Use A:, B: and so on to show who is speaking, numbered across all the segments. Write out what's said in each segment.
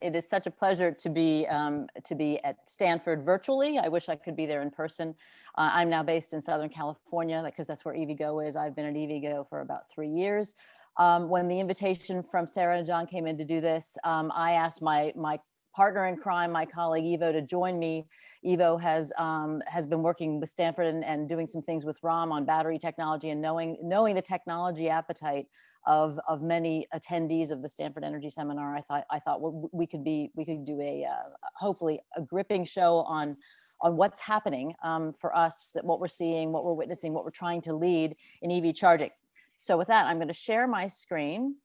A: It is such a pleasure to be um, to be at Stanford virtually. I wish I could be there in person. Uh, I'm now based in Southern California because that's where EVgo is. I've been at EVgo for about three years. Um, when the invitation from Sarah and John came in to do this, um, I asked my my partner in crime, my colleague Ivo, to join me. Ivo has um, has been working with Stanford and, and doing some things with ROM on battery technology and knowing knowing the technology appetite of of many attendees of the Stanford Energy Seminar. I thought I thought well, we could be we could do a uh, hopefully a gripping show on on what's happening um, for us, that what we're seeing, what we're witnessing, what we're trying to lead in EV charging. So with that, I'm going to share my screen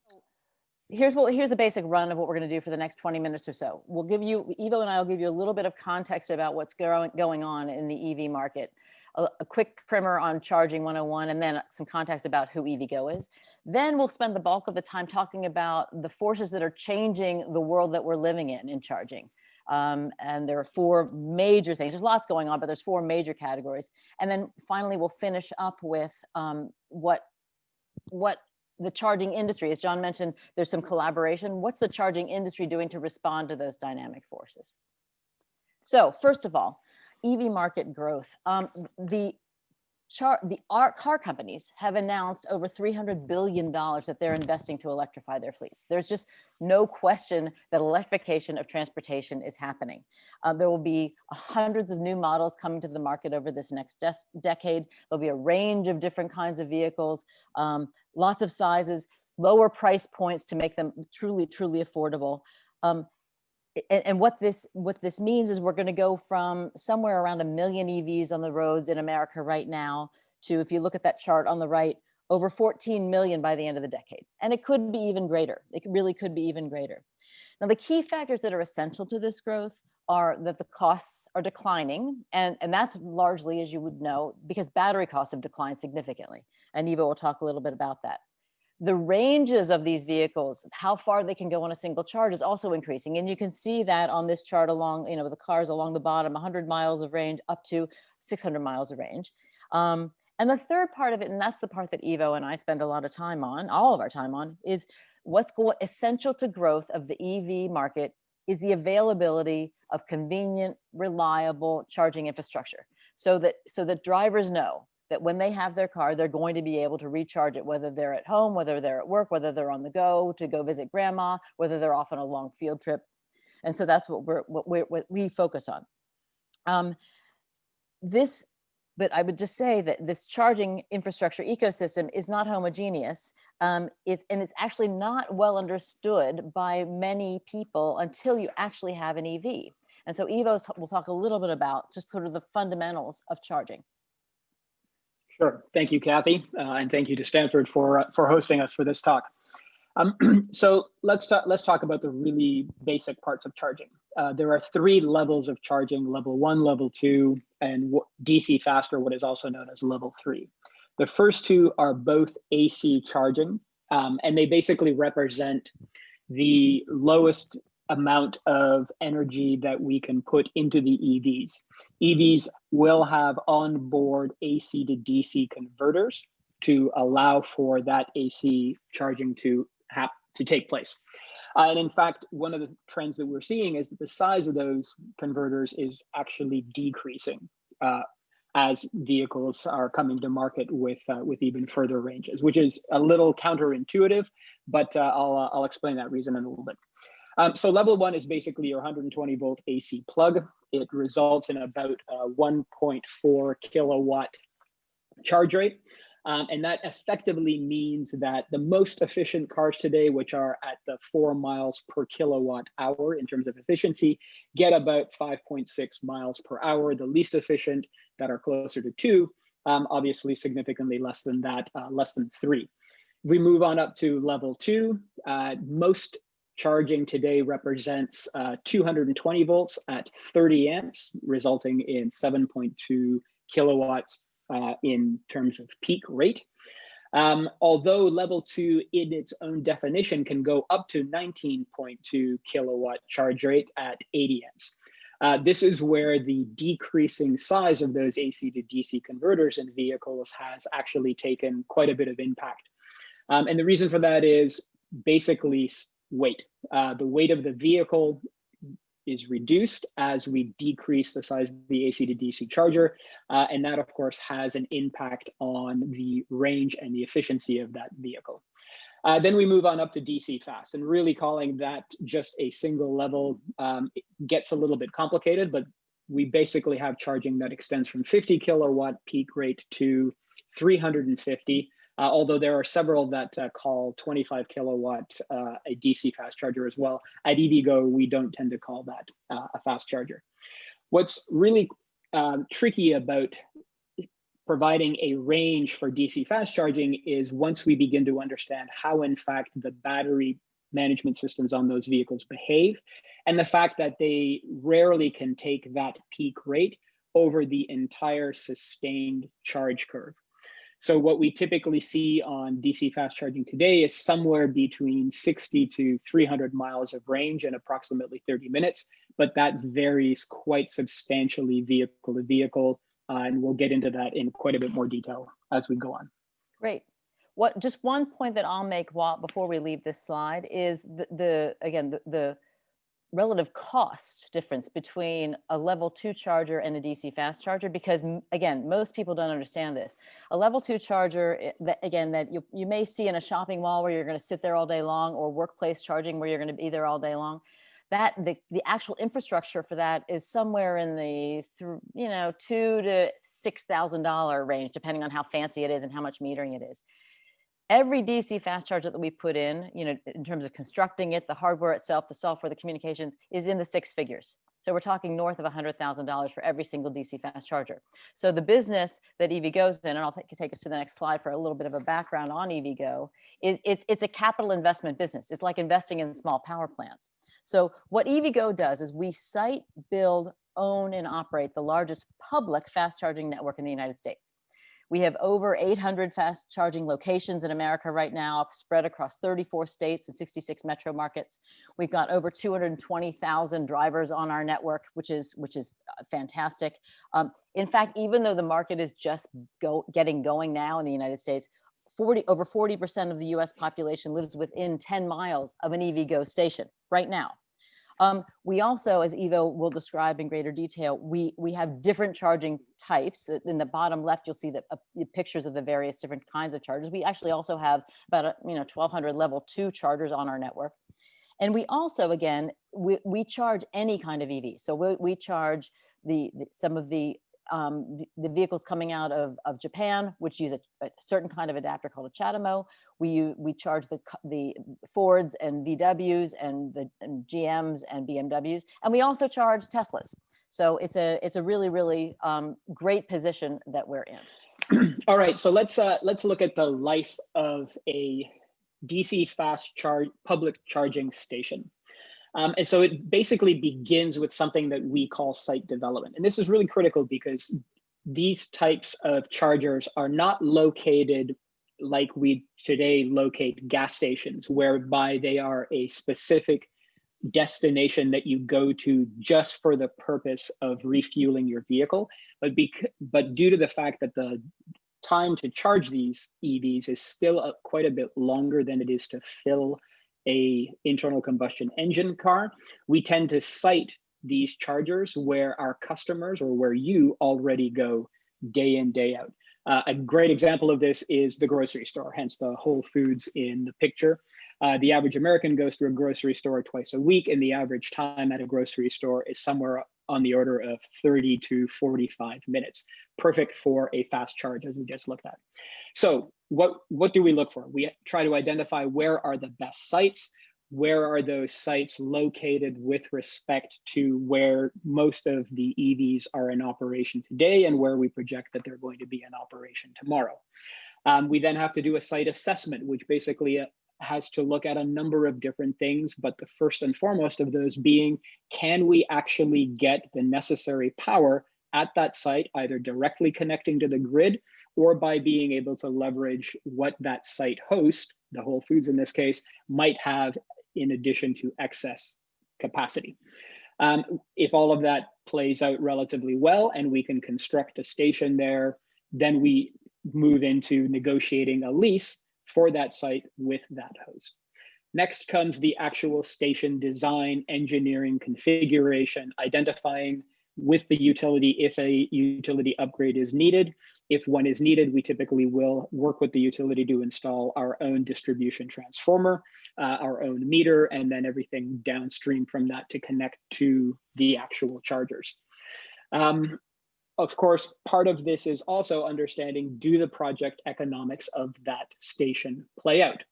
A: here's what here's the basic run of what we're going to do for the next 20 minutes or so. We'll give you Ivo and I will give you a little bit of context about what's going going on in the EV market. A, a, quick primer on charging 101 and then some context about who EVgo is. Then we'll spend the bulk of the time talking about the forces that are changing the world that we're living in in charging. Um, and there are four major things. There's lots going on, but there's four major categories. And then finally, we'll finish up with um, what what the charging industry, as John mentioned, there's some collaboration. What's the charging industry doing to respond to those dynamic forces? So first of all, EV market growth. Um, the char the car companies have announced over $300 billion that they're investing to electrify their fleets. There's just no question that electrification of transportation is happening. Uh, there will be hundreds of new models coming to the market over this next decade. There'll be a range of different kinds of vehicles, um, lots of sizes, lower price points to make them truly, truly affordable. Um, and, and, what this what this means is we're going to go from somewhere around a million EVs on the roads in America right now to, if you look at that chart on the right, over 14 million by the end of the decade. And it could be even greater. It really could be even greater. Now, the key factors that are essential to this growth are that the costs are declining. And, and that's largely, as you would know, because battery costs have declined significantly. And Ivo will talk a little bit about that the ranges of these vehicles, how far they can go on a single charge is also increasing. And you can see that on this chart along, you know, the cars along the bottom, 100 miles of range up to 600 miles of range. Um, and the third part of it, and that's the part that Ivo and I spend a lot of time on, all of our time on, is what's essential to growth of the EV market is the availability of convenient, reliable charging infrastructure. So that, so that drivers know that when they have their car, they're going to be able to recharge it, whether they're at home, whether they're at work, whether they're on the go to go visit grandma, whether they're off on a long field trip. And so that's what we're what, we're, what we focus on. Um, this, but I would just say that this charging infrastructure ecosystem is not homogeneous. Um, it, and it's actually not well understood by many people until you actually have an EV. And so Ivo's will talk a little bit about just sort of the fundamentals of charging.
B: Sure. Thank you, Kathy, uh, and thank you to Stanford for uh, for hosting us for this talk. Um, so let's talk, let's talk about the really basic parts of charging. Uh, there are three levels of charging: level one, level two, and DC faster, what is also known as level three. The first two are both AC charging, um, and they basically represent the lowest amount of energy that we can put into the EVs. EVs will have onboard AC to DC converters to allow for that AC charging to have to take place. Uh, and in fact, one of the trends that we're seeing is that the size of those converters is actually decreasing uh, as vehicles are coming to market with uh, with even further ranges, which is a little counterintuitive, but uh, I'll, uh, I'll explain that reason in a little bit. Um, so level one is basically your 120 volt AC plug. It results in about a 1.4 kilowatt charge rate. Um, and that effectively means that the most efficient cars today, which are at the four miles per kilowatt hour in terms of efficiency, get about 5.6 miles per hour. The least efficient that are closer to two, um, obviously significantly less than that, uh, less than three. We move on up to level two, uh, most charging today represents uh, 220 volts at 30 amps, resulting in 7.2 kilowatts uh, in terms of peak rate. Um, although level two in its own definition can go up to 19.2 kilowatt charge rate at 80 amps. Uh, this is where the decreasing size of those AC to DC converters in vehicles has actually taken quite a bit of impact. Um, and the reason for that is basically weight. Uh, the weight of the vehicle is reduced as we decrease the size of the AC to DC charger. Uh, and that, of course, has an impact on the range and the efficiency of that vehicle. Uh, then we move on up to DC fast and really calling that just a single level um, gets a little bit complicated, but we basically have charging that extends from 50 kilowatt peak rate to 350 uh, although there are several that uh, call 25 kilowatt uh, a DC fast charger as well. At EVgo, we don't tend to call that uh, a fast charger. What's really um, tricky about providing a range for DC fast charging is once we begin to understand how in fact the battery management systems on those vehicles behave and the fact that they rarely can take that peak rate over the entire sustained charge curve. So what we typically see on DC fast charging today is somewhere between 60 to 300 miles of range in approximately 30 minutes, but that varies quite substantially vehicle to vehicle. Uh, and we'll get into that in quite a bit more detail as we go on.
A: Great. What just one point that I'll make while before we leave this slide is the, the again the, the relative cost difference between a level two charger and a DC fast charger because again, most people don't understand this. A level two charger, eh, that, again, that you, you may see in a shopping mall where you're gonna sit there all day long or workplace charging where you're gonna be there all day long. That the, the actual infrastructure for that is somewhere in the, you know, two to $6,000 range, depending on how fancy it is and how much metering it is every DC fast charger that we put in, you know, in terms of constructing it, the hardware itself, the software, the communications is in the six figures. So we're talking north of $100,000 for every single DC fast charger. So the business that EVgo's in, and I'll take, take us to the next slide for a little bit of a background on EVgo, is it's, it's a capital investment business. It's like investing in small power plants. So what EVgo does is we site, build, own, and operate the largest public fast charging network in the United States. We have over 800 fast charging locations in America right now, spread across 34 states and 66 metro markets. We've got over 220,000 drivers on our network, which is which is uh, fantastic. Um, in fact, even though the market is just go, getting going now in the United States, 40 over 40% of the US population lives within 10 miles of an EVgo station right now. Um, we also, as Ivo will describe in greater detail, we, we have different charging types. In the bottom left, you'll see the, uh, the pictures of the various different kinds of chargers. We actually also have about, you know, 1200 level two chargers on our network. And we also, again, we, we charge any kind of EV. So we, we charge the, the some of the um, the vehicles coming out of, of Japan, which use a, a, certain kind of adapter called a CHAdeMO. We, we charge the, the Fords and VWs and the and GMs and BMWs, and we also charge Teslas. So it's a, it's a really, really um, great position that we're in.
B: All right, so let's, uh, let's look at the life of a DC fast charge public charging station. Um, and so it basically begins with something that we call site development. And this is really critical because these types of chargers are not located like we today locate gas stations, whereby they are a specific destination that you go to just for the purpose of refueling your vehicle. But, but due to the fact that the time to charge these EVs is still a, quite a bit longer than it is to fill a internal combustion engine car, we tend to site these chargers where our customers or where you already go day in, day out. Uh, a great example of this is the grocery store, hence the Whole Foods in the picture. Uh, the average American goes to a grocery store twice a week, and the average time at a grocery store is somewhere on the order of 30 to 45 minutes. Perfect for a fast charge, as we just looked at. So what, what do we look for? We try to identify where are the best sites, where are those sites located with respect to where most of the EVs are in operation today and where we project that they're going to be in operation tomorrow. Um, we then have to do a site assessment, which basically uh, has to look at a number of different things, but the first and foremost of those being, can we actually get the necessary power at that site, either directly connecting to the grid or by being able to leverage what that site host, the Whole Foods in this case, might have in addition to excess capacity. Um, if all of that plays out relatively well and we can construct a station there, then we move into negotiating a lease for that site with that host. Next comes the actual station design, engineering, configuration, identifying with the utility if a utility upgrade is needed. If one is needed, we typically will work with the utility to install our own distribution transformer, uh, our own meter, and then everything downstream from that to connect to the actual chargers. Um, of course, part of this is also understanding do the project economics of that station play out?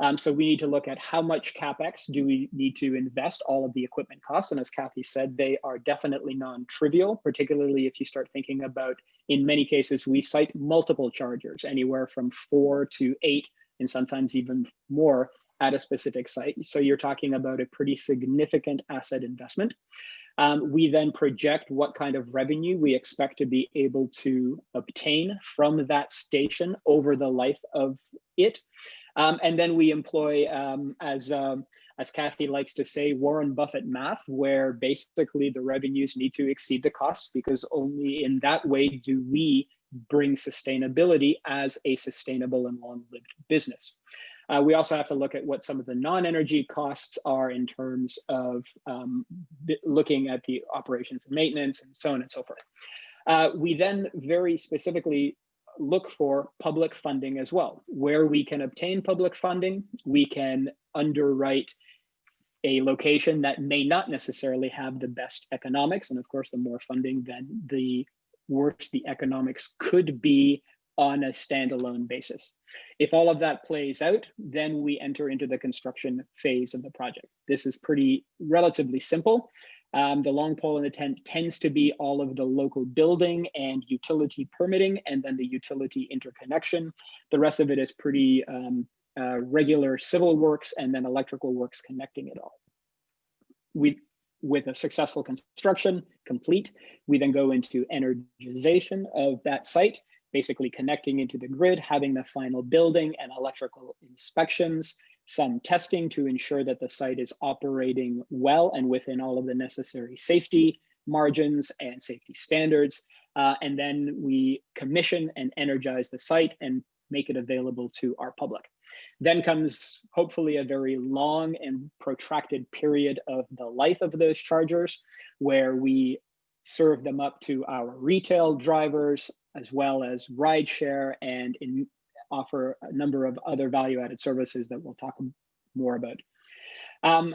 B: Um, so we need to look at how much CapEx do we need to invest all of the equipment costs. And as Kathy said, they are definitely non-trivial, particularly if you start thinking about, in many cases, we site multiple chargers, anywhere from four to eight, and sometimes even more at a specific site. So you're talking about a pretty significant asset investment. Um, we then project what kind of revenue we expect to be able to obtain from that station over the life of it. Um, and then we employ, um, as, um, as Kathy likes to say, Warren Buffett math, where basically the revenues need to exceed the costs because only in that way do we bring sustainability as a sustainable and long-lived business. Uh, we also have to look at what some of the non-energy costs are in terms of um, looking at the operations and maintenance and so on and so forth. Uh, we then very specifically look for public funding as well. Where we can obtain public funding, we can underwrite a location that may not necessarily have the best economics. And of course, the more funding, then the worse the economics could be on a standalone basis. If all of that plays out, then we enter into the construction phase of the project. This is pretty relatively simple. Um, the long pole in the tent tends to be all of the local building and utility permitting, and then the utility interconnection. The rest of it is pretty um, uh, regular civil works and then electrical works connecting it all. We, with a successful construction complete, we then go into energization of that site, basically connecting into the grid, having the final building and electrical inspections, some testing to ensure that the site is operating well and within all of the necessary safety margins and safety standards. Uh, and then we commission and energize the site and make it available to our public. Then comes hopefully a very long and protracted period of the life of those chargers where we serve them up to our retail drivers as well as rideshare and in offer a number of other value-added services that we'll talk more about. Um,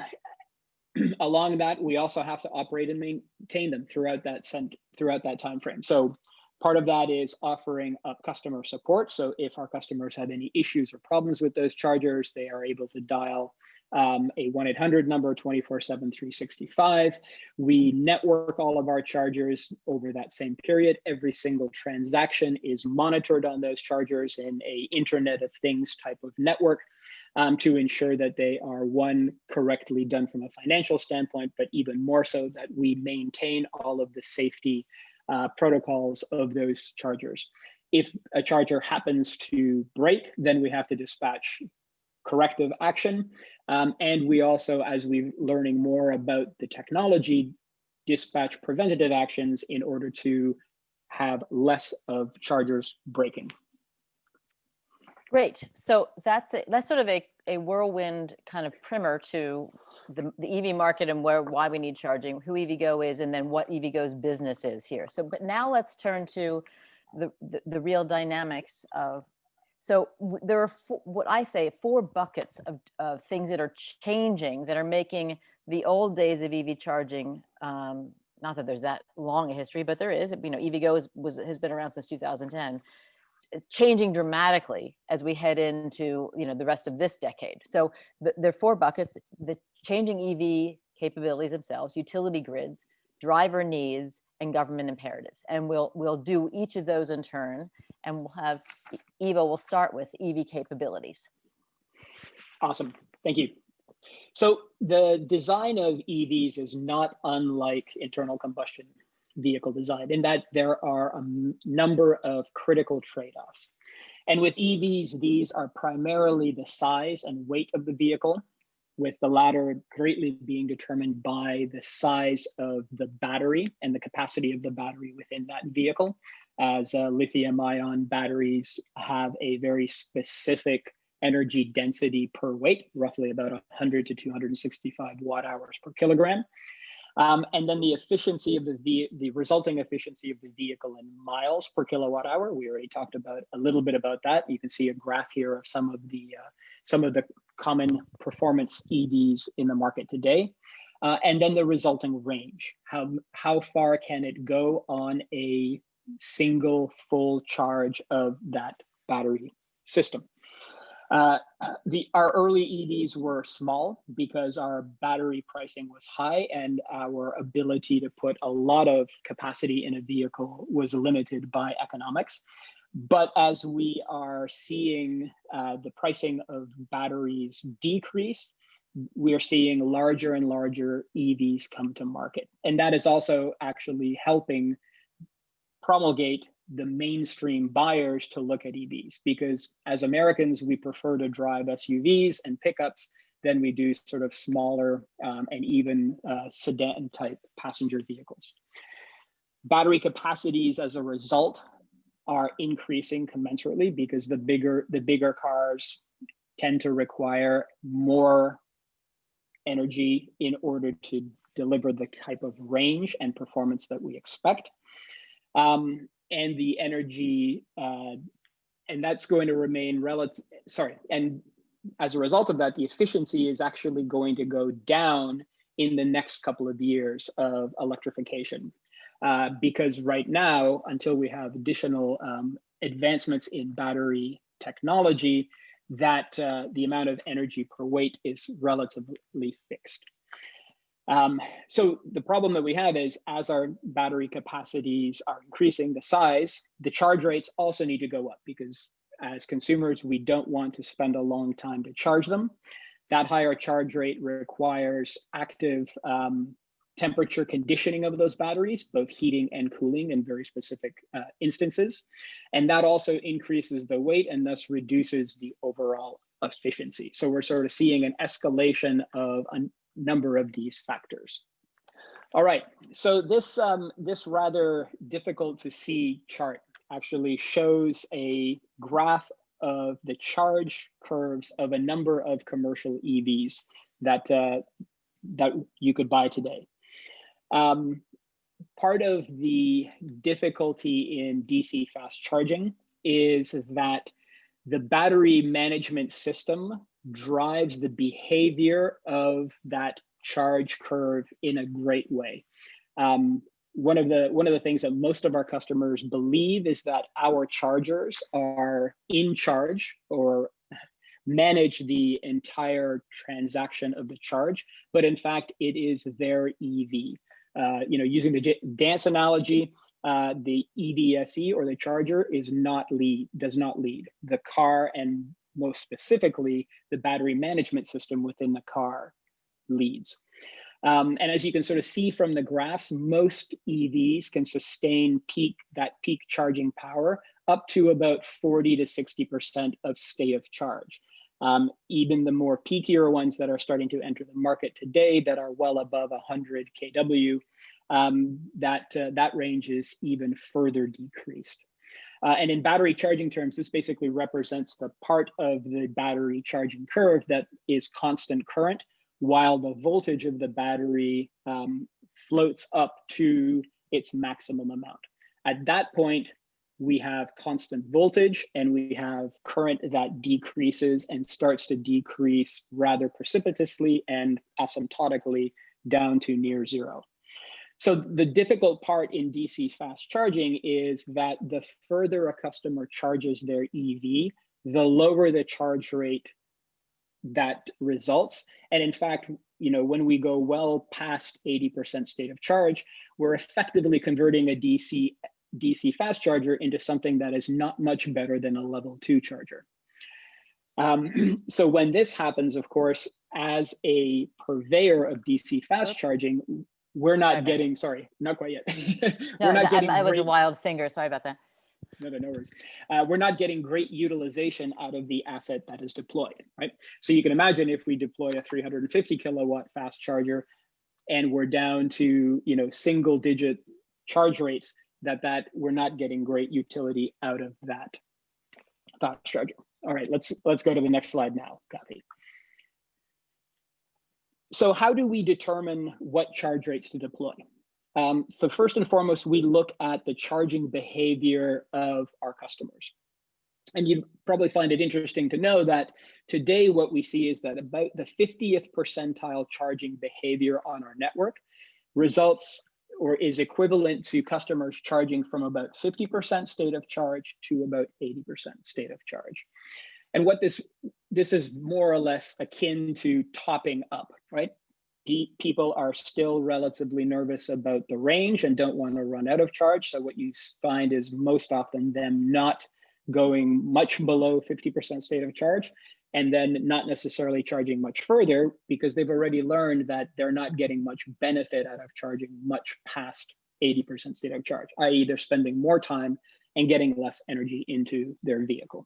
B: along that, we also have to operate and maintain them throughout that throughout that time frame. So Part of that is offering up customer support. So if our customers have any issues or problems with those chargers, they are able to dial um, a 1-800 number 24-7 365. We network all of our chargers over that same period. Every single transaction is monitored on those chargers in a Internet of Things type of network. Um, to ensure that they are one correctly done from a financial standpoint, but even more so that we maintain all of the safety uh, protocols of those chargers. If a charger happens to break, then we have to dispatch corrective action. Um, and we also, as we're learning more about the technology, dispatch preventative actions in order to have less of chargers breaking.
A: Great. So that's a, that's sort of a, a whirlwind kind of primer to the, the EV market and where why we need charging, who EVgo is, and then what EVgo's business is here. So, but now let's turn to the, the, the real dynamics of, so there are four, what I say four buckets of, of things that are changing that are making the old days of EV charging, um, not that there's that long a history, but there is, you know, EVgo is, was, has been around since 2010 changing dramatically as we head into you know the rest of this decade. So the, there are four buckets: the changing EV capabilities themselves, utility grids, driver needs, and government imperatives. And we'll we'll do each of those in turn, and we'll have Ivo will start with EV capabilities.
B: Awesome, thank you. So the design of EVs is not unlike internal combustion vehicle design in that there are a number of critical trade-offs. And with EVs, these are primarily the size and weight of the vehicle, with the latter greatly being determined by the size of the battery and the capacity of the battery within that vehicle, as uh, lithium ion batteries have a very specific energy density per weight, roughly about 100 to 265 watt hours per kilogram. Um, and then the efficiency of the, the resulting efficiency of the vehicle in miles per kilowatt hour. We already talked about a little bit about that. You can see a graph here of some of the uh, some of the common performance EVs in the market today. Uh, and then the resulting range. How, how far can it go on a single full charge of that battery system? Uh, the our early EVs were small because our battery pricing was high and our ability to put a lot of capacity in a vehicle was limited by economics. But as we are seeing uh, the pricing of batteries decrease, we are seeing larger and larger EVs come to market. And that is also actually helping promulgate the mainstream buyers to look at EVs because as Americans, we prefer to drive SUVs and pickups than we do sort of smaller um, and even uh, sedan type passenger vehicles. Battery capacities as a result are increasing commensurately because the bigger the bigger cars tend to require more energy in order to deliver the type of range and performance that we expect. Um, and the energy, uh, and that's going to remain relative, sorry, and as a result of that, the efficiency is actually going to go down in the next couple of years of electrification. Uh, because right now, until we have additional um, advancements in battery technology, that uh, the amount of energy per weight is relatively fixed. Um, so the problem that we have is as our battery capacities are increasing the size, the charge rates also need to go up because as consumers, we don't want to spend a long time to charge them. That higher charge rate requires active um, temperature conditioning of those batteries, both heating and cooling in very specific uh, instances. And that also increases the weight and thus reduces the overall efficiency. So we're sort of seeing an escalation of a number of these factors. All right, so this, um, this rather difficult to see chart actually shows a graph of the charge curves of a number of commercial EVs that, uh, that you could buy today. Um, part of the difficulty in DC fast charging is that the battery management system drives the behavior of that charge curve in a great way. Um, one of the one of the things that most of our customers believe is that our chargers are in charge or manage the entire transaction of the charge, but in fact, it is their EV. Uh, you know, using the dance analogy, uh, the EVSE or the charger is not lead, does not lead. The car and most specifically, the battery management system within the car leads. Um, and as you can sort of see from the graphs, most EVs can sustain peak that peak charging power up to about 40 to 60% of state of charge. Um, even the more peakier ones that are starting to enter the market today that are well above 100 kW, um, that, uh, that range is even further decreased. Uh, and in battery charging terms, this basically represents the part of the battery charging curve that is constant current, while the voltage of the battery um, floats up to its maximum amount. At that point, we have constant voltage and we have current that decreases and starts to decrease rather precipitously and asymptotically down to near zero. So the difficult part in DC fast charging is that the further a customer charges their EV, the lower the charge rate that results. And in fact, you know, when we go well past 80% state of charge, we're effectively converting a DC DC fast charger into something that is not much better than a level two charger. Um, so when this happens, of course, as a purveyor of DC fast charging, we're not getting, sorry, not quite yet.
A: we're no, not getting I, I was great, a wild finger, sorry about that.
B: No, no, no worries. Uh, we're not getting great utilization out of the asset that is deployed, right? So you can imagine if we deploy a 350 kilowatt fast charger and we're down to, you know, single digit charge rates, that that we're not getting great utility out of that fast charger. All right, let's let's go to the next slide now, Kathy. So how do we determine what charge rates to deploy? Um, so first and foremost, we look at the charging behavior of our customers. And you probably find it interesting to know that today what we see is that about the 50th percentile charging behavior on our network results or is equivalent to customers charging from about 50% state of charge to about 80% state of charge. And what this this is more or less akin to topping up, right? People are still relatively nervous about the range and don't want to run out of charge. So what you find is most often them not going much below 50% state of charge and then not necessarily charging much further because they've already learned that they're not getting much benefit out of charging much past 80% state of charge, i.e. they're spending more time and getting less energy into their vehicle.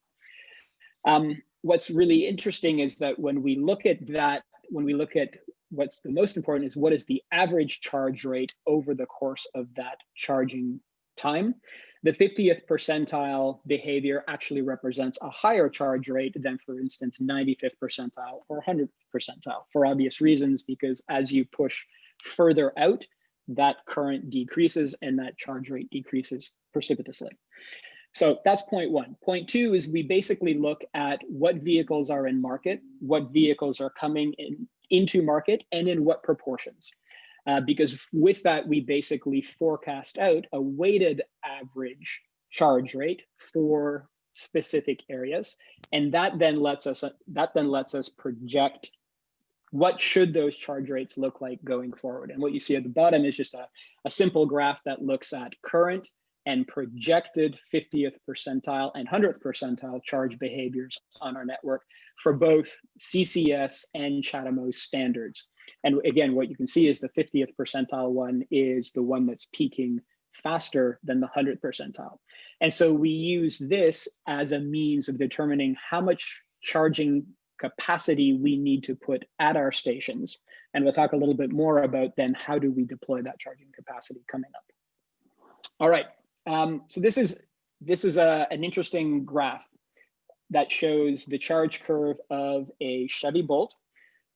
B: Um, what's really interesting is that when we look at that, when we look at what's the most important is what is the average charge rate over the course of that charging time. The 50th percentile behavior actually represents a higher charge rate than, for instance, 95th percentile or 100th percentile for obvious reasons, because as you push further out, that current decreases and that charge rate decreases precipitously. So that's point one. Point two is we basically look at what vehicles are in market, what vehicles are coming in, into market, and in what proportions. Uh, because with that, we basically forecast out a weighted average charge rate for specific areas. And that then lets us that then lets us project what should those charge rates look like going forward. And what you see at the bottom is just a, a simple graph that looks at current and projected 50th percentile and 100th percentile charge behaviors on our network for both CCS and CHAdeMO standards. And again, what you can see is the 50th percentile one is the one that's peaking faster than the 100th percentile. And so we use this as a means of determining how much charging capacity we need to put at our stations. And we'll talk a little bit more about then how do we deploy that charging capacity coming up. All right, um, so this is this is a, an interesting graph that shows the charge curve of a Chevy Bolt.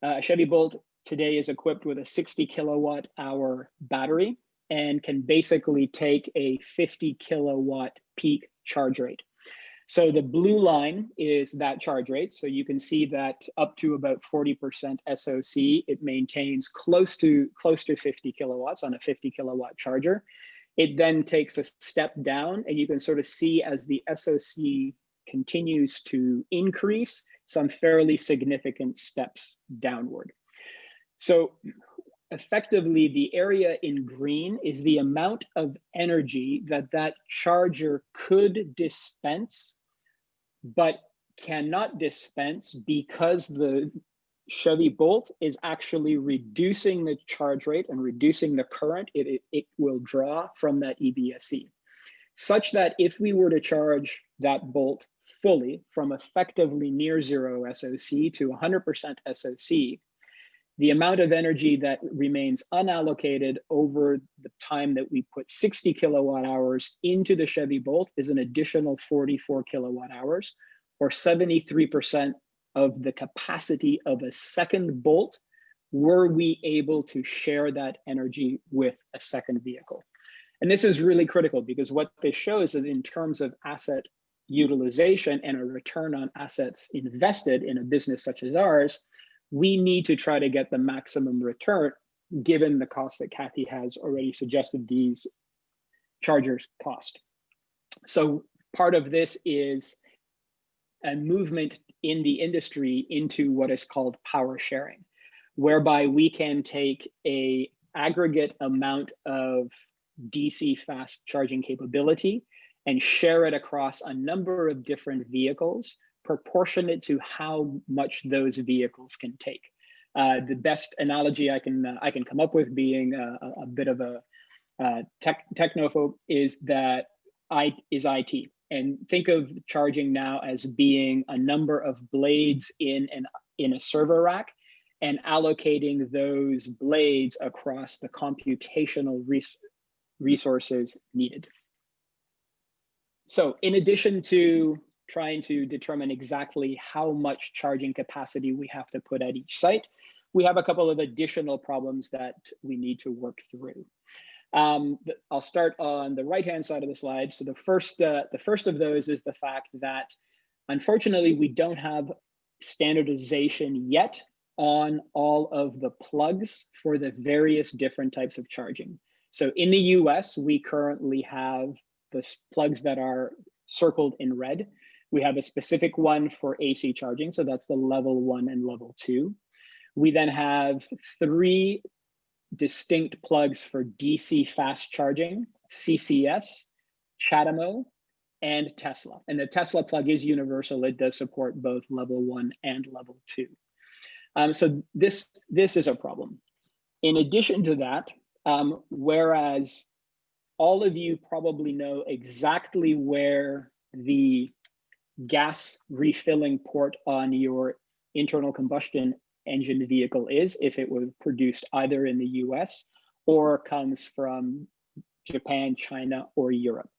B: Uh, a Chevy Bolt today is equipped with a 60 kilowatt hour battery and can basically take a 50 kilowatt peak charge rate. So the blue line is that charge rate. So you can see that up to about 40% SOC, it maintains close to close to 50 kilowatts on a 50 kilowatt charger. It then takes a step down and you can sort of see as the SOC continues to increase some fairly significant steps downward. So effectively the area in green is the amount of energy that that charger could dispense, but cannot dispense because the Chevy Bolt is actually reducing the charge rate and reducing the current. It, it, it will draw from that EVSE, such that if we were to charge that Bolt fully from effectively near zero SOC to 100% SOC, the amount of energy that remains unallocated over the time that we put 60 kilowatt hours into the Chevy Bolt is an additional 44 kilowatt hours, or 73% of the capacity of a second bolt were we able to share that energy with a second vehicle. And this is really critical because what this shows is in terms of asset utilization and a return on assets invested in a business such as ours, we need to try to get the maximum return given the cost that Kathy has already suggested these chargers cost. So part of this is a movement in the industry into what is called power sharing, whereby we can take a aggregate amount of DC fast charging capability and share it across a number of different vehicles proportionate to how much those vehicles can take. Uh, the best analogy I can uh, I can come up with, being a, a bit of a uh, tech, technophobe, is that I is IT and think of charging now as being a number of blades in an in a server rack and allocating those blades across the computational res resources needed. So in addition to trying to determine exactly how much charging capacity we have to put at each site, we have a couple of additional problems that we need to work through. Um, I'll start on the right-hand side of the slide. So the first, uh, the first of those is the fact that unfortunately we don't have standardization yet on all of the plugs for the various different types of charging. So in the US, we currently have the plugs that are circled in red. We have a specific one for AC charging, so that's the level one and level two. We then have three distinct plugs for DC fast charging, CCS, CHAdeMO, and Tesla. And the Tesla plug is universal. It does support both level one and level two. Um, so this, this is a problem. In addition to that, um, whereas all of you probably know exactly where the gas refilling port on your internal combustion engine vehicle is if it was produced either in the US or comes from Japan, China, or Europe.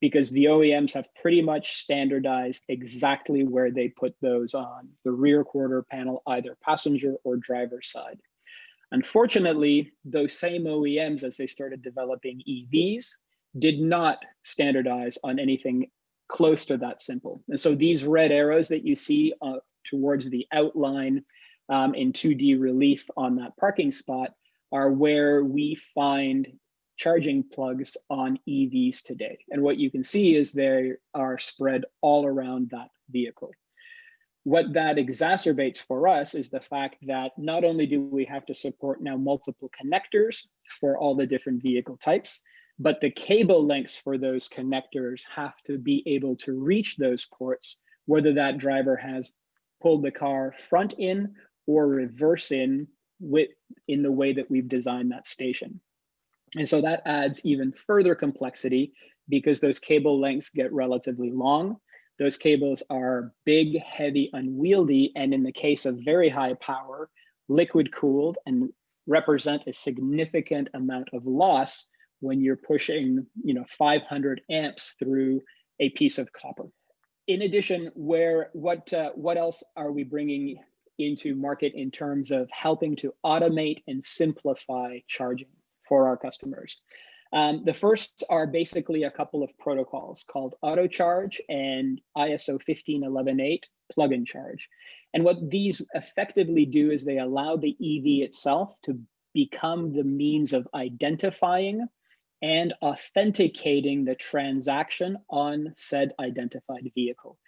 B: Because the OEMs have pretty much standardized exactly where they put those on the rear quarter panel, either passenger or driver side. Unfortunately, those same OEMs, as they started developing EVs, did not standardize on anything close to that simple. And so these red arrows that you see uh, towards the outline um, in 2D relief on that parking spot are where we find charging plugs on EVs today. And what you can see is they are spread all around that vehicle. What that exacerbates for us is the fact that not only do we have to support now multiple connectors for all the different vehicle types, but the cable lengths for those connectors have to be able to reach those ports, whether that driver has pulled the car front in or reverse in with in the way that we've designed that station. And so that adds even further complexity because those cable lengths get relatively long. Those cables are big, heavy, unwieldy, and in the case of very high power, liquid cooled and represent a significant amount of loss when you're pushing you know, 500 amps through a piece of copper. In addition, where what uh, what else are we bringing into market in terms of helping to automate and simplify charging for our customers. Um, the first are basically a couple of protocols called AutoCharge and ISO 15118 plug-in charge. And what these effectively do is they allow the EV itself to become the means of identifying and authenticating the transaction on said identified vehicle.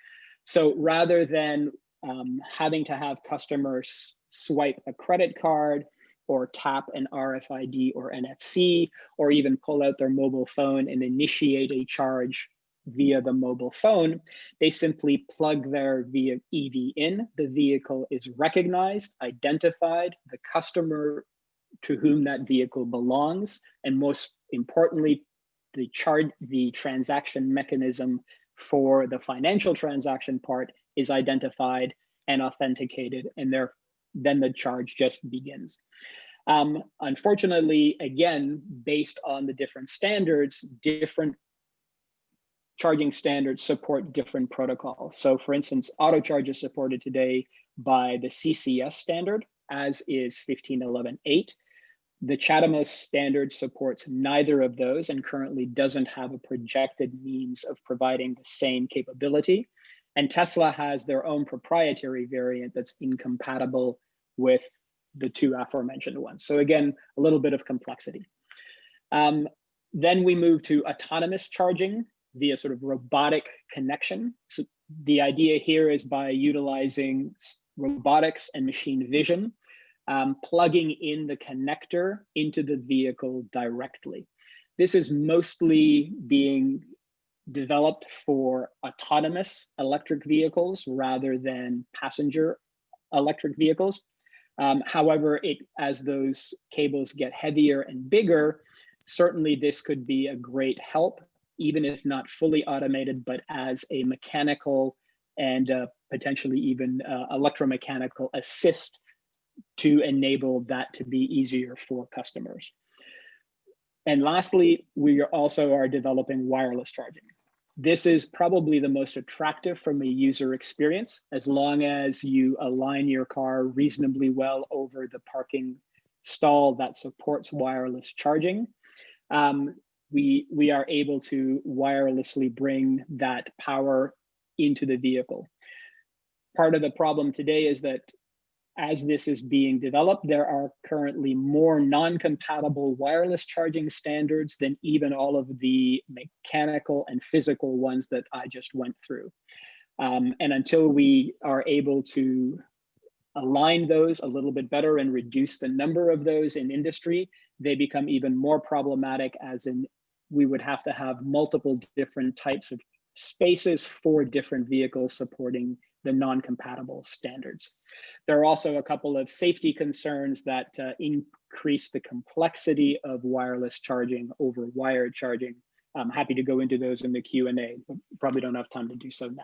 B: So rather than um, having to have customers swipe a credit card or tap an RFID or NFC, or even pull out their mobile phone and initiate a charge via the mobile phone, they simply plug their EV in. The vehicle is recognized, identified, the customer to whom that vehicle belongs, and most importantly, the charge, the transaction mechanism for the financial transaction part is identified and authenticated, and there, then the charge just begins. Um, unfortunately, again, based on the different standards, different charging standards support different protocols. So for instance, auto charge is supported today by the CCS standard, as is 15118. The CHAdeMO standard supports neither of those and currently doesn't have a projected means of providing the same capability. And Tesla has their own proprietary variant that's incompatible with the two aforementioned ones. So again, a little bit of complexity. Um, then we move to autonomous charging via sort of robotic connection. So the idea here is by utilizing robotics and machine vision, um, plugging in the connector into the vehicle directly. This is mostly being developed for autonomous electric vehicles rather than passenger electric vehicles. Um, however, it, as those cables get heavier and bigger, certainly this could be a great help, even if not fully automated, but as a mechanical and uh, potentially even uh, electromechanical assist to enable that to be easier for customers. And lastly, we also are developing wireless charging this is probably the most attractive from a user experience as long as you align your car reasonably well over the parking stall that supports wireless charging. Um, we, we are able to wirelessly bring that power into the vehicle. Part of the problem today is that as this is being developed, there are currently more non-compatible wireless charging standards than even all of the mechanical and physical ones that I just went through. Um, and until we are able to align those a little bit better and reduce the number of those in industry, they become even more problematic as in we would have to have multiple different types of spaces for different vehicles supporting the non-compatible standards. There are also a couple of safety concerns that uh, increase the complexity of wireless charging over wired charging. I'm happy to go into those in the Q&A, but probably don't have time to do so now.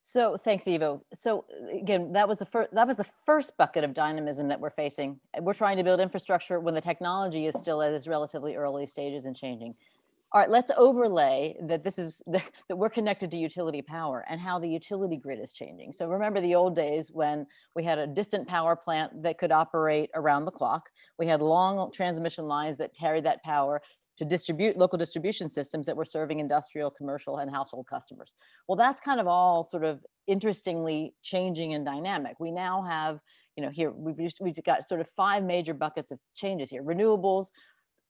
A: So thanks, Ivo. So again, that was the first that was the first bucket of dynamism that we're facing. We're trying to build infrastructure when the technology is still at its relatively early stages and changing all right, let's overlay that this is that we're connected to utility power and how the utility grid is changing. So remember the old days when we had a distant power plant that could operate around the clock. We had long transmission lines that carried that power to distribute local distribution systems that were serving industrial, commercial, and household customers. Well, that's kind of all sort of interestingly changing and dynamic. We now have, you know, here we've we've got sort of five major buckets of changes here. Renewables,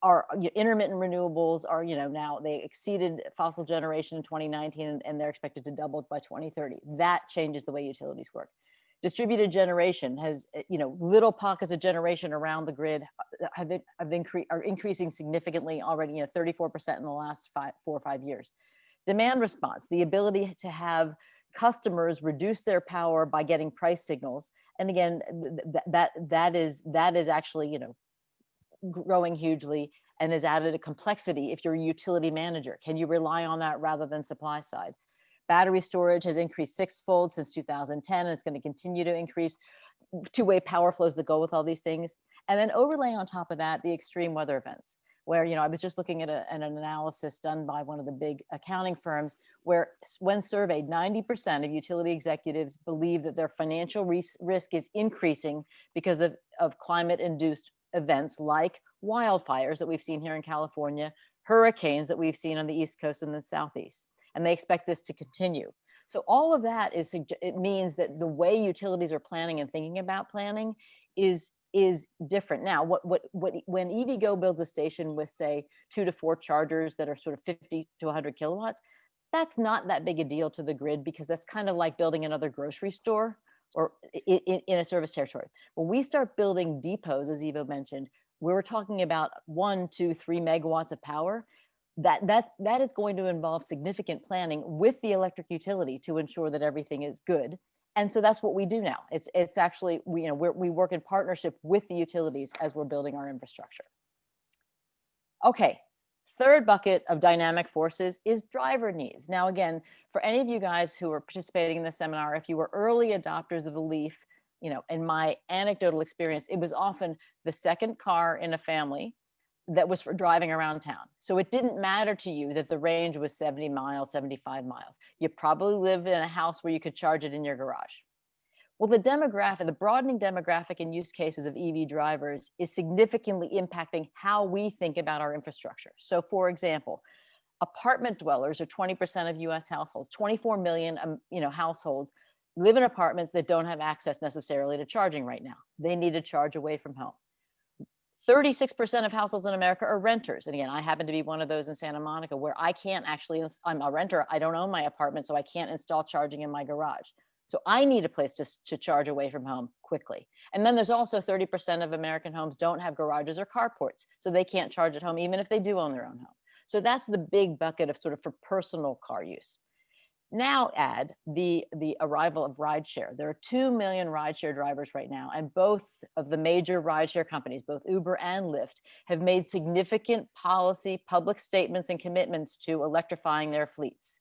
A: are intermittent renewables are, you know, now they exceeded fossil generation in 2019 and they're expected to double by 2030. That changes the way utilities work. Distributed generation has, eh, you know, little pockets of generation around the grid uh, have, have increased are increasing significantly already, you know, 34% in the last five, four or five years. Demand response, the ability to have customers reduce their power by getting price signals. And again, th that that is that is actually, you know, growing hugely and has added a complexity if you're a utility manager. Can you rely on that rather than supply side? Battery storage has increased sixfold since 2010 and it's going to continue to increase. Two-way power flows that go with all these things. And then overlay on top of that, the extreme weather events where, you know, I was just looking at, a, an analysis done by one of the big accounting firms where when surveyed, 90% of utility executives believe that their financial risk is increasing because of, of climate induced events like wildfires that we've seen here in California, hurricanes that we've seen on the East Coast and the Southeast. And they expect this to continue. So all of that is, it means that the way utilities are planning and thinking about planning is is different now what what what when EVgo builds a station with say two to four chargers that are sort of 50 to 100 kilowatts that's not that big a deal to the grid because that's kind of like building another grocery store or in, in a service territory. When we start building depots, as Ivo mentioned, we're talking about one, two, three megawatts of power. That, that, that is going to involve significant planning with the electric utility to ensure that everything is good. And so that's what we do now. It's, it's actually, we, you know, we we work in partnership with the utilities as we're building our infrastructure. Okay, Third bucket of dynamic forces is driver needs. Now, again, for any of you guys who are participating in the seminar, if you were early adopters of the Leaf, you know, in my anecdotal experience, it was often the second car in a family that was for driving around town. So it didn't matter to you that the range was 70 miles, 75 miles. You probably lived in a house where you could charge it in your garage. Well, the demographic, the broadening demographic and use cases of EV drivers is significantly impacting how we think about our infrastructure. So for example, apartment dwellers are 20% of US households, 24 million um, you know, households live in apartments that don't have access necessarily to charging right now. They need to charge away from home. 36% of households in America are renters. And again, I happen to be one of those in Santa Monica where I can't actually, I'm a renter, I don't own my apartment, so I can't install charging in my garage. So I need a place to, to charge away from home quickly. And then there's also 30% of American homes don't have garages or carports, so they can't charge at home even if they do own their own home. So that's the big bucket of sort of for personal car use. Now add the, the arrival of rideshare. There are 2 million rideshare drivers right now, and both of the major rideshare companies, both Uber and Lyft, have made significant policy, public statements and commitments to electrifying their fleets.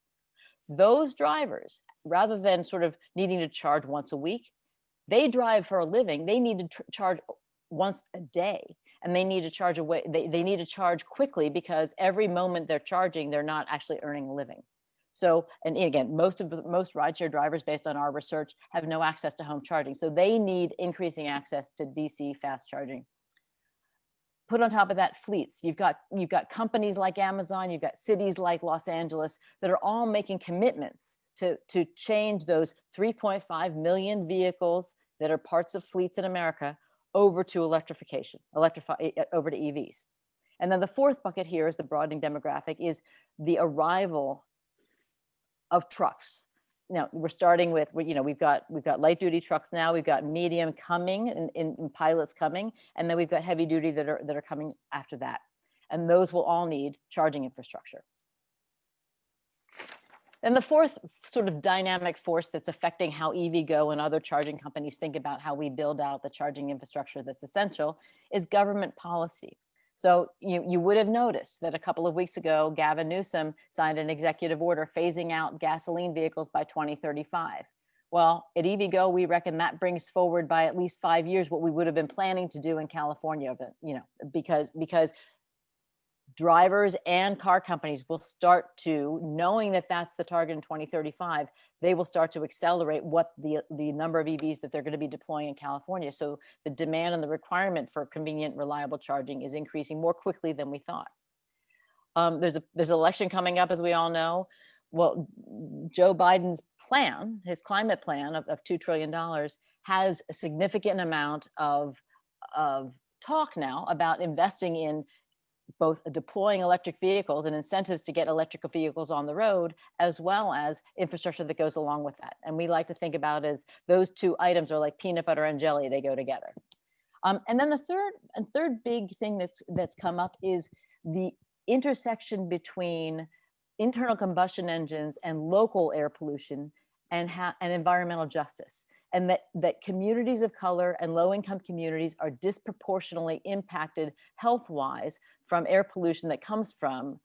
A: Those drivers rather than sort of needing to charge once a week, they drive for a living, they need to charge once a day. and they need to charge away, they, they need to charge quickly because every moment they're charging, they're not actually earning a living. So, and again, most of the most rideshare drivers based on our research have no access to home charging. So they need increasing access to DC fast charging. Put on top of that fleets, you've got, you've got companies like Amazon, you've got cities like Los Angeles that are all making commitments to, to change those 3.5 million vehicles that are parts of fleets in America over to electrification, electrify eh, eh, over to EVs. And then the fourth bucket here is the broadening demographic is the arrival of trucks. Now we're starting with, you know, we've got we've got light duty trucks now, we've got medium coming and, and pilots coming, and then we've got heavy duty that are that are coming after that. And those will all need charging infrastructure. And the fourth sort of dynamic force that's affecting how EVgo and other charging companies think about how we build out the charging infrastructure that's essential is government policy. So you, you would have noticed that a couple of weeks ago, Gavin Newsom signed an executive order phasing out gasoline vehicles by 2035. Well, at EVgo, we reckon that brings forward by at least five years what we would have been planning to do in California, but, you know, because because drivers and car companies will start to, knowing that that's the target in 2035, they will start to accelerate what the, the number of EVs that they're going to be deploying in California. So the demand and the requirement for convenient, reliable charging is increasing more quickly than we thought. Um, there's a there's an election coming up, as we all know. Well, Joe Biden's plan, his climate plan of, of $2 trillion has a significant amount of, of talk now about investing in both deploying electric vehicles and incentives to get electrical vehicles on the road, as well as infrastructure that goes along with that. And we like to think about as those two items are like peanut butter and jelly, they go together. Um, and then the third and third big thing that's that's come up is the intersection between internal combustion engines and local air pollution and, and environmental justice and that, that communities of color and low income communities are disproportionately impacted health-wise from air pollution that comes from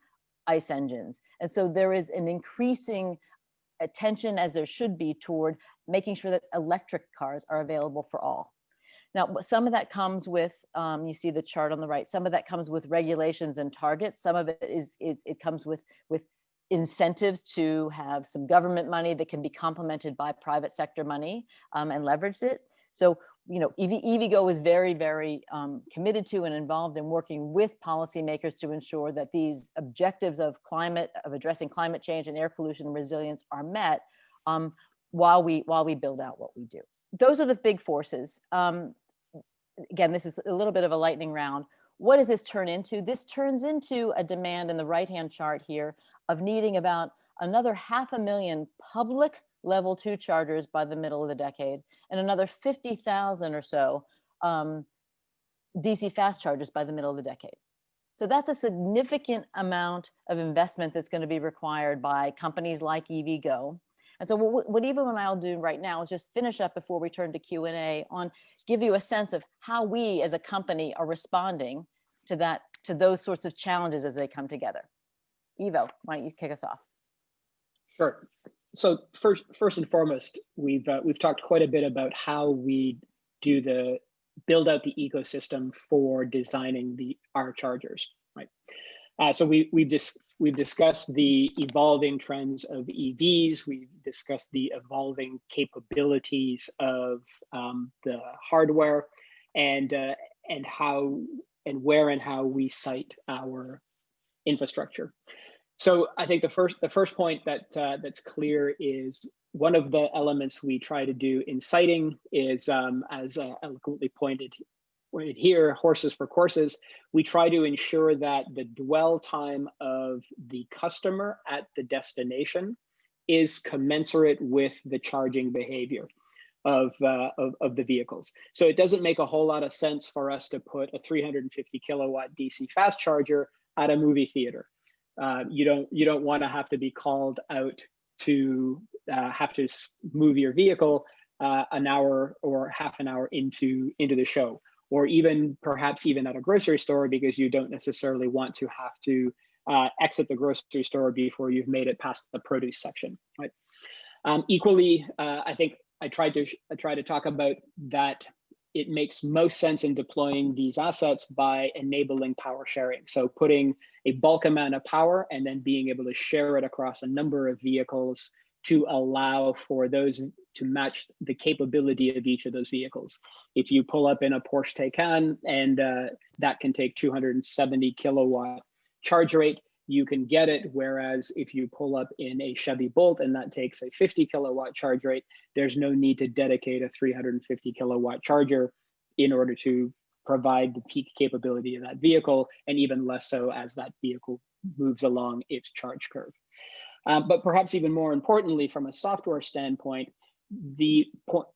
A: ICE engines. And so there is an increasing attention as there should be toward making sure that electric cars are available for all. Now, some of that comes with, um, you see the chart on the right, some of that comes with regulations and targets. Some of it is, it, it comes with, with incentives to have some government money that can be complemented by private sector money um, and leverage it. So, you know, EV, EVgo is very, very um, committed to and involved in working with policymakers to ensure that these objectives of climate, of addressing climate change and air pollution resilience are met um, while we while we build out what we do. Those are the big forces. Um, again, this is a little bit of a lightning round. What does this turn into? This turns into a demand in the right-hand chart here of needing about another half a million public level two chargers by the middle of the decade and another 50,000 or so um, DC fast chargers by the middle of the decade. So that's a significant amount of investment that's going to be required by companies like EVgo. And so what, what Ivo and I'll do right now is just finish up before we turn to Q&A on give you a sense of how we as a company are responding to that, to those sorts of challenges as they come together. Ivo, why don't you kick us off?
B: Sure. So first, first and foremost, we've uh, we've talked quite a bit about how we do the build out the ecosystem for designing the our chargers, right? Uh, so we we've dis we've discussed the evolving trends of EVs. We've discussed the evolving capabilities of um, the hardware, and uh, and how and where and how we site our infrastructure. So I think the first the first point that uh, that's clear is one of the elements we try to do in siting is, um, as uh, eloquently pointed, pointed here, horses for courses. We try to ensure that the dwell time of the customer at the destination is commensurate with the charging behavior of, uh, of, of, the vehicles. So it doesn't make a whole lot of sense for us to put a 350 kilowatt DC fast charger at a movie theater uh, you don't you don't want to have to be called out to uh, have to move your vehicle uh, an hour or half an hour into into the show. Or even perhaps even at a grocery store because you don't necessarily want to have to uh, exit the grocery store before you've made it past the produce section right? Um, equally uh, i think i tried to i tried to talk about that it makes most sense in deploying these assets by enabling power sharing. So putting a bulk amount of power and then being able to share it across a number of vehicles to allow for those to match the capability of each of those vehicles. If you pull up in a Porsche Taycan and uh, that can take 270 kilowatt charge rate, you can get it. Whereas if you pull up in a Chevy Bolt and that takes a 50 kilowatt charge rate, there's no need to dedicate a 350 kilowatt charger in order to provide the peak capability of that vehicle, and even less so as that vehicle moves along its charge curve. Um, but perhaps even more importantly, from a software standpoint, the point,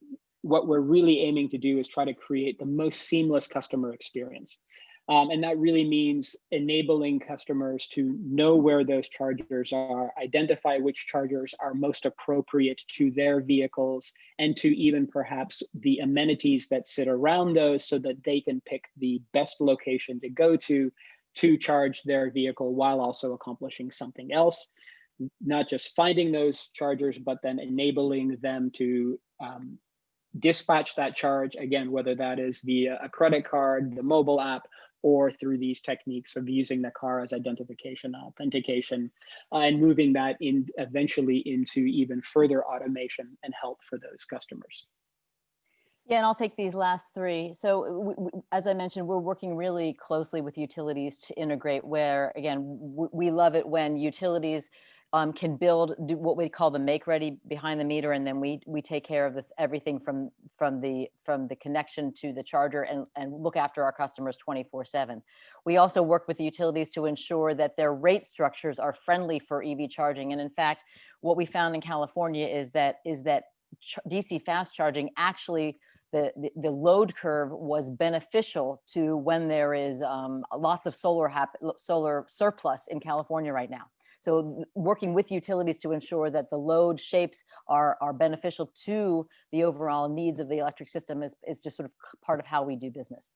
B: what we're really aiming to do is try to create the most seamless customer experience. Um, and that really means enabling customers to know where those chargers are, identify which chargers are most appropriate to their vehicles, and to even perhaps the amenities that sit around those so that they can pick the best location to go to to charge their vehicle while also accomplishing something else. Not just finding those chargers, but then enabling them to um, dispatch that charge, again, whether that is via a credit card, the mobile app, or through these techniques of using the car as identification authentication uh, and moving that in eventually into even further automation and help for those customers.
A: Yeah, and I'll take these last three. So as I mentioned, we're working really closely with utilities to integrate where, again, we love it when utilities um, can build do what we call the make ready behind the meter and then we we take care of the, everything from from the from the connection to the charger and and look after our customers 24 7 we also work with the utilities to ensure that their rate structures are friendly for ev charging and in fact what we found in california is that is that dc fast charging actually the, the, the, load curve was beneficial to when there is um, lots of solar solar surplus in California right now. So working with utilities to ensure that the load shapes are, are beneficial to the overall needs of the electric system is, is just sort of part of how we do business.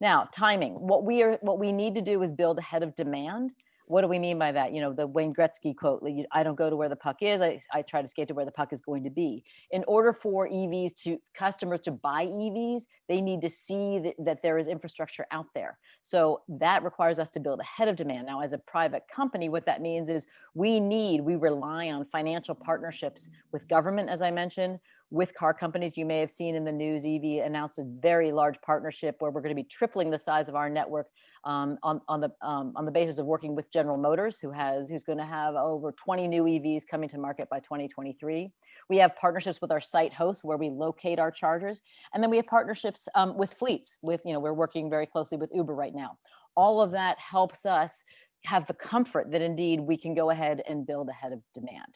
A: Now, timing. What we are, what we need to do is build ahead of demand what do we mean by that? You know, the Wayne Gretzky quote, I don't go to where the puck is, I, I try to skate to where the puck is going to be. In order for EVs to customers to buy EVs, they need to see that, that there is infrastructure out there. So that requires us to build ahead of demand. Now, as a private company, what that means is we need, we rely on financial partnerships with government, as I mentioned, with car companies. You may have seen in the news, EV announced a very large partnership where we're going to be tripling the size of our network um, on, on, the, um, on the basis of working with General Motors, who has who's going to have over 20 new EVs coming to market by 2023. We have partnerships with our site hosts where we locate our chargers, and then we have partnerships um, with fleets. With you know, we're working very closely with Uber right now. All of that helps us have the comfort that indeed we can go ahead and build ahead of demand.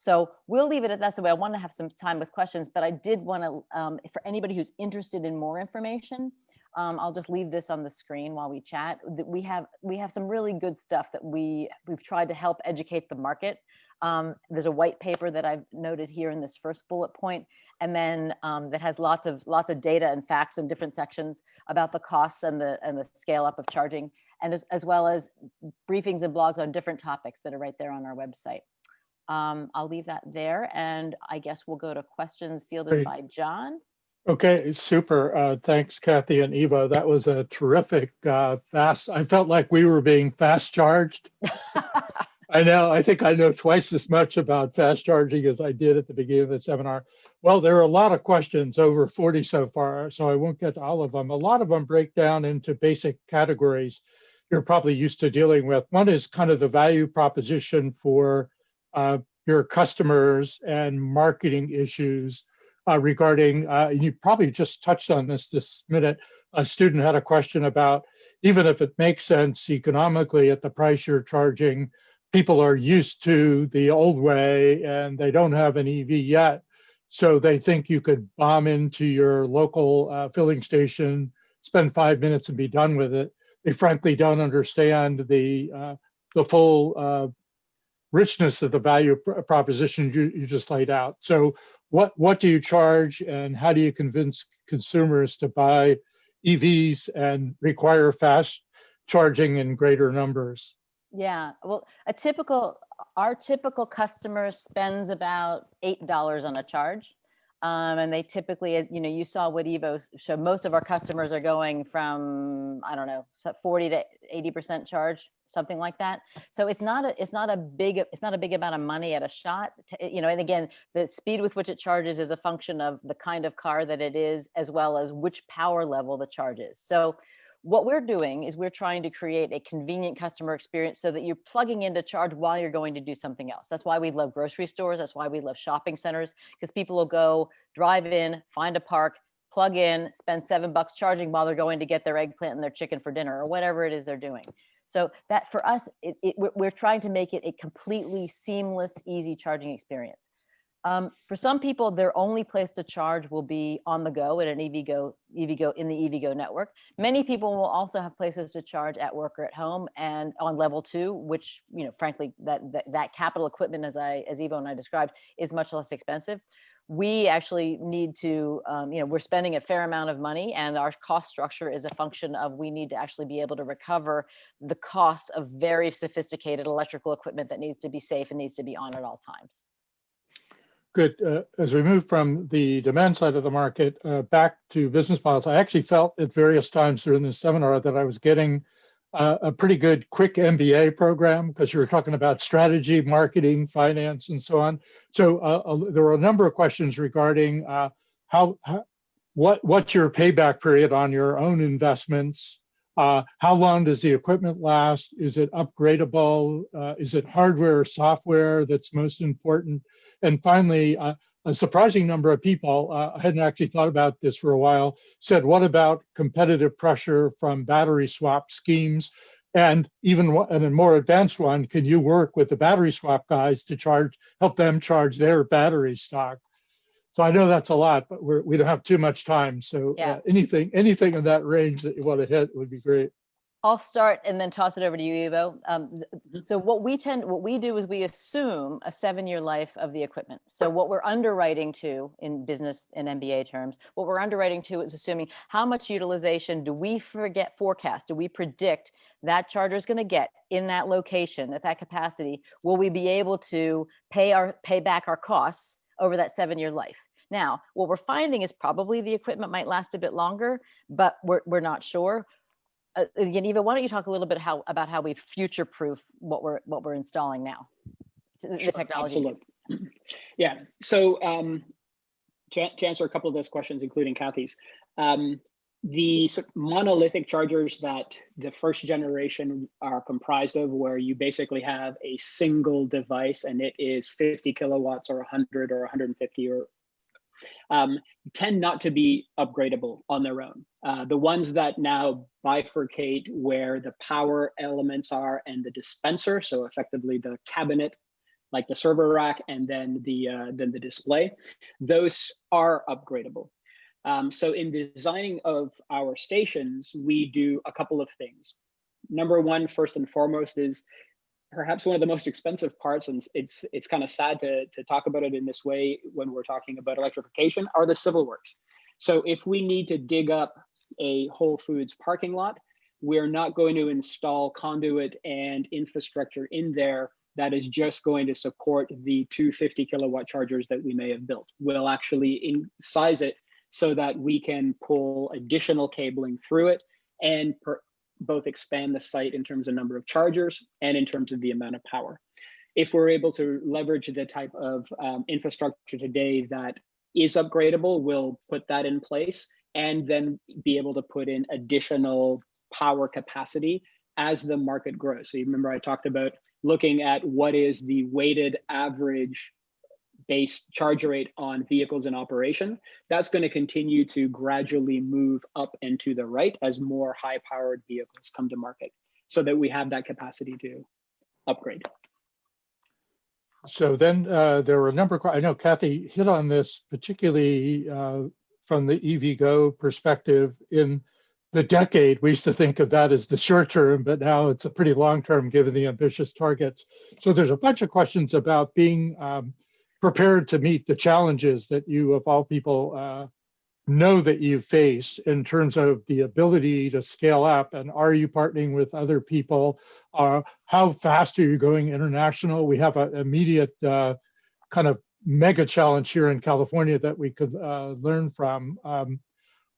A: So we'll leave it at that. So I want to have some time with questions, but I did want to, um, for anybody who's interested in more information, um, I'll just leave this on the screen while we chat. We have we have some really good stuff that we we've tried to help educate the market. Um, there's a white paper that I've noted here in this first bullet point, and then um, that has lots of lots of data and facts in different sections about the costs and the and the scale up of charging, and as, as well as briefings and blogs on different topics that are right there on our website. Um, I'll leave that there, and I guess we'll go to questions fielded Great. by John.
C: Okay, super. Uh, thanks, Kathy and Eva. That was a terrific uh, fast. I felt like we were being fast charged. I know. I think I know twice as much about fast charging as I did at the beginning of the seminar. Well, there are a lot of questions, over 40 so far, so I won't get to all of them. A lot of them break down into basic categories you're probably used to dealing with. One is kind of the value proposition for uh, your customers and marketing issues regarding, uh, you probably just touched on this this minute, a student had a question about even if it makes sense economically at the price you're charging, people are used to the old way and they don't have an EV yet. So they think you could bomb into your local uh, filling station, spend five minutes and be done with it. They frankly don't understand the uh, the full uh, richness of the value pr proposition you, you just laid out. So what what do you charge and how do you convince consumers to buy EVs and require fast charging in greater numbers?
A: Yeah, well, a typical our typical customer spends about eight dollars on a charge. Um, and they typically, you know, you saw what Ivo showed, most of our customers are going from, I don't know, 40 to 80% charge, something like that. So it's not a, it's not a big, it's not a big amount of money at a shot, to, you know, and again, the speed with which it charges is a function of the kind of car that it is, as well as which power level the charge is. So what we're doing is we're trying to create a convenient customer experience so that you're plugging into charge while you're going to do something else. That's why we love grocery stores. That's why we love shopping centers because people will go drive in, find a park, plug in, spend seven bucks charging while they're going to get their eggplant and their chicken for dinner or whatever it is they're doing. So that for us, it, it, we're trying to make it a completely seamless, easy charging experience. Um, for some people, their only place to charge will be on the go at an EVgo, EVgo in the EVgo network. Many people will also have places to charge at work or at home and on level two, which, you know, frankly, that, that, that capital equipment, as I, as Ivo and I described, is much less expensive. We actually need to, um, you know, we're spending a fair amount of money and our cost structure is a function of we need to actually be able to recover the costs of very sophisticated electrical equipment that needs to be safe and needs to be on at all times.
C: Good. Uh, as we move from the demand side of the market uh, back to business models, I actually felt at various times during this seminar that I was getting uh, a pretty good quick MBA program because you were talking about strategy, marketing, finance, and so on. So uh, there were a number of questions regarding uh, how, how, what what's your payback period on your own investments? Uh, how long does the equipment last? Is it upgradable? is it hardware or software that's most important? And finally, uh, a surprising number of people, uh, I hadn't actually thought about this for a while, said, what about competitive pressure from battery swap schemes? And even and a more advanced one, can you work with the battery swap guys to charge, help them charge their battery stock? So I know that's a lot, but we're, we do not have too much time. So
A: yeah.
C: uh, anything, anything in that range that you want to hit would be great.
A: I'll start and then toss it over to you, Ivo. Um,
B: Mm-hmm.
A: so what we tend, what we do is we assume a seven-year life of the equipment. So what we're underwriting to in business and MBA terms, what we're underwriting to is assuming how much utilization do we forget forecast? Do we predict that charger is going to get in that location at that capacity? Will we be able to pay our pay back our costs over that seven-year life? Now, what we're finding is probably the equipment might last a bit longer, but we're, we're not sure uh, again, Ivo, why don't you talk a little bit how about how we future proof what we're what we're installing now, the
B: sure,
A: technology.
B: Absolutely. Yeah. So um, to, to, answer a couple of those questions, including Kathy's, um, the monolithic chargers that the first generation are comprised of, where you basically have a single device and it is 50 kilowatts or 100 or 150 or um, tend not to be upgradable on their own. Uh, the ones that now bifurcate where the power elements are and the dispenser, so effectively the cabinet, like the server rack, and then the uh, then the display, those are upgradable. Um, so in designing of our stations, we do a couple of things. Number one, first and foremost, is perhaps one of the most expensive parts, and it's it's kind of sad to, to talk about it in this way when we're talking about electrification, are the civil works. So if we need to dig up a Whole Foods parking lot, we're not going to install conduit and infrastructure in there that is just going to support the 250 kilowatt chargers that we may have built. We'll actually in size it so that we can pull additional cabling through it and per, both expand the site in terms of number of chargers and in terms of the amount of power. If we're able to leverage the type of um, infrastructure today that is upgradable, we'll put that in place and then be able to put in additional power capacity as the market grows. So you remember I talked about looking at what is the weighted average based charge rate on vehicles in operation, that's going to continue to gradually move up and to the right as more high powered vehicles come to market so that we have that capacity to upgrade.
C: So then uh, there were a number of, I know Kathy hit on this particularly uh, from the EVgo perspective in the decade, we used to think of that as the short term, but now it's a pretty long term given the ambitious targets. So there's a bunch of questions about being um, prepared to meet the challenges that you, of all people, uh, know that you face in terms of the ability to scale up? And are you partnering with other people? Uh, how fast are you going international? We have an immediate uh, kind of mega challenge here in California that we could uh, learn from. Um,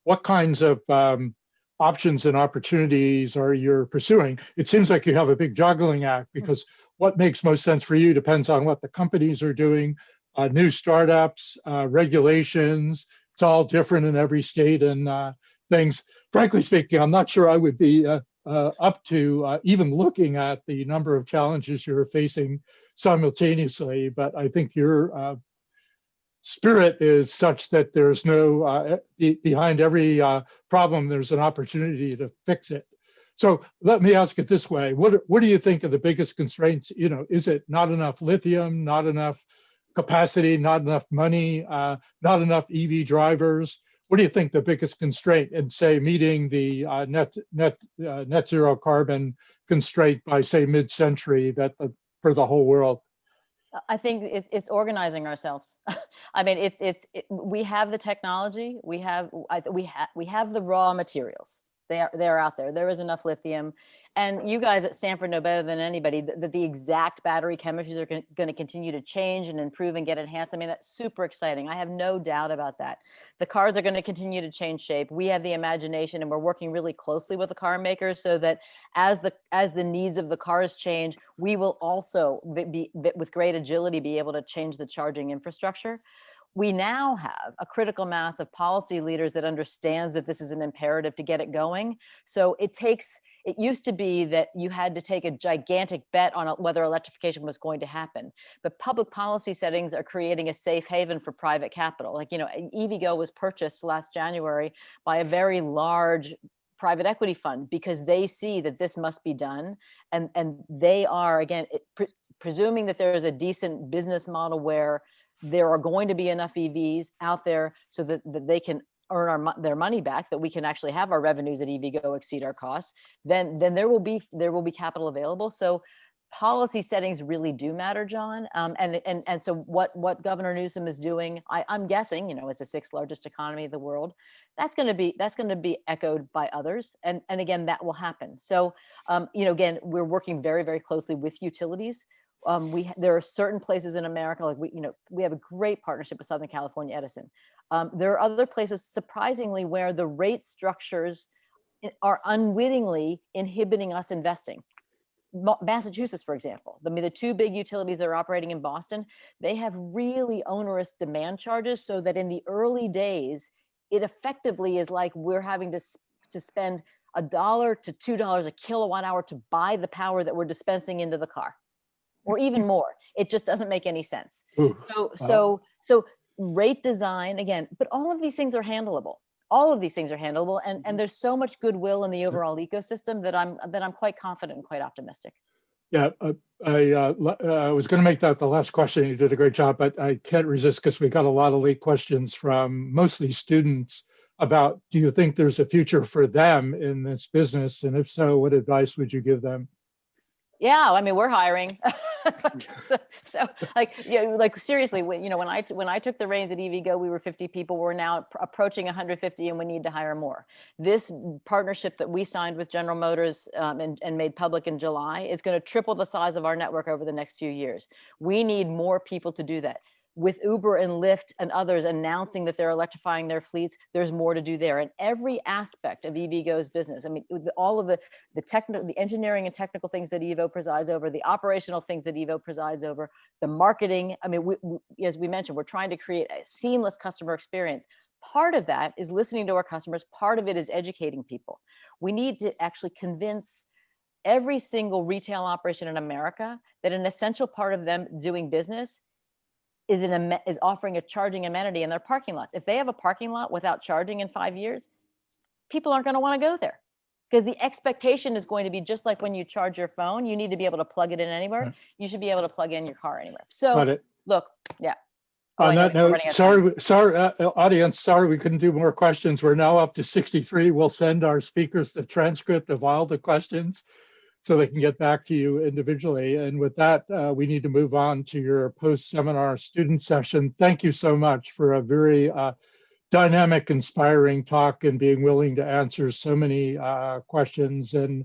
C: what kinds of um, options and opportunities are you pursuing? It seems like you have a big juggling act because what makes most sense for you depends on what the companies are doing, uh, new startups, uh, regulations. It's all different in every state and uh, things. Frankly speaking, I'm not sure I would be uh, uh, up to uh, even looking at the number of challenges you're facing simultaneously, but I think your spirit is such that there's no, be behind every problem, there's an opportunity to fix it. So let me ask it this way. What, what do you think are the biggest constraints? You know, is it not enough lithium, not enough capacity, not enough money, uh, not enough EV drivers? What do you think the biggest constraint in say meeting the uh, net, net, uh, net zero carbon constraint by say mid-century that uh, for the whole world?
A: I think it, it's organizing ourselves. I mean, it's it's we have the technology, we have we have we have the raw materials. They are they're out there. There is enough lithium, and you guys at Stanford know better than anybody that the, exact battery chemistries are going to continue to change and improve and get enhanced. I mean, that's super exciting. I have no doubt about that. The cars are going to continue to change shape. We have the imagination and we're working really closely with the car makers so that as the as the needs of the cars change, we will also be, be with great agility be able to change the charging infrastructure we now have a critical mass of policy leaders that understands that this is an imperative to get it going. So it takes it used to be that you had to take a gigantic bet on whether electrification was going to happen. But public policy settings are creating a safe haven for private capital. Like, you know, EVgo was purchased last January by a very large private equity fund because they see that this must be done and and they are again pre presuming that there is a decent business model where there are going to be enough EVs out there so that, that they can earn our their money back that we can actually have our revenues at EVgo exceed our costs then then there will be there will be capital available. So policy settings really do matter john. Um, and and and so what what governor newsom is doing I, i'm guessing you know it's the sixth largest economy of the world that's going to be that's going to be echoed by others. And and again that will happen. So um, you know again we're working very very closely with utilities um, we there are certain places in America, like we, you know, we have a great partnership with Southern California Edison. Um, there are other places, surprisingly, where the rate structures are unwittingly inhibiting us investing. Massachusetts, for example, I mean, the two big utilities that are operating in Boston, they have really onerous demand charges so that in the early days, it effectively is like we're having to, to spend a dollar to two dollars a kilowatt hour to buy the power that we're dispensing into the car or even more. It just doesn't make any sense. Ooh, so, wow. so, so rate design again, but all of these things are handleable. All of these things are handleable, and and there's so much goodwill in the overall ecosystem that I'm that I'm quite confident and quite optimistic.
C: Yeah, uh, I uh, uh, was going to make that the last question. You did a great job, but I can't resist because we got a lot of late questions from mostly students about do you think there's a future for them in this business, and if so, what advice would you give them?
A: Yeah, I mean, we're hiring. so, so, like, you know, like seriously, when, you know, when I, when I took the reins at EVgo, we were 50 people, we're now approaching 150 and we need to hire more. This partnership that we signed with General Motors um, and, and made public in July is gonna triple the size of our network over the next few years. We need more people to do that with Uber and Lyft and others announcing that they're electrifying their fleets, there's more to do there. And every aspect of EVgo's business, I mean, all of the the technical, the engineering and technical things that Ivo presides over, the operational things that Ivo presides over, the marketing. I mean, we, we, as we mentioned, we're trying to create a seamless customer experience. Part of that is listening to our customers. Part of it is educating people. We need to actually convince every single retail operation in America that an essential part of them doing business is an is offering a charging amenity in their parking lots. If they have a parking lot without charging in five years, people aren't going to want to go there because the expectation is going to be just like when you charge your phone, you need to be able to plug it in anywhere. Right. You should be able to plug in your car anywhere. So look, yeah.
C: On that note, sorry, sorry, uh, uh, audience, sorry we couldn't do more questions. We're now up to 63. We'll send our speakers the transcript of all the questions so they can get back to you individually. And with that, uh, we need to move on to your post-seminar student session. Thank you so much for a very uh, dynamic, inspiring talk and being willing to answer so many uh, questions. And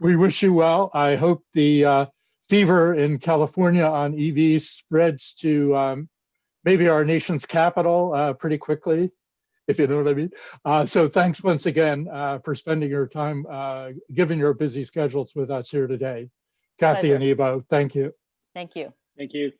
C: we wish you well. I hope the uh, fever in California on EVs spreads to um, maybe our nation's capital uh, pretty quickly, if you know what I mean. Uh, so thanks once again uh, for spending your time, uh, given your busy schedules with us here today. Kathy
A: Pleasure.
C: and Ivo, thank you.
A: Thank you.
B: Thank you.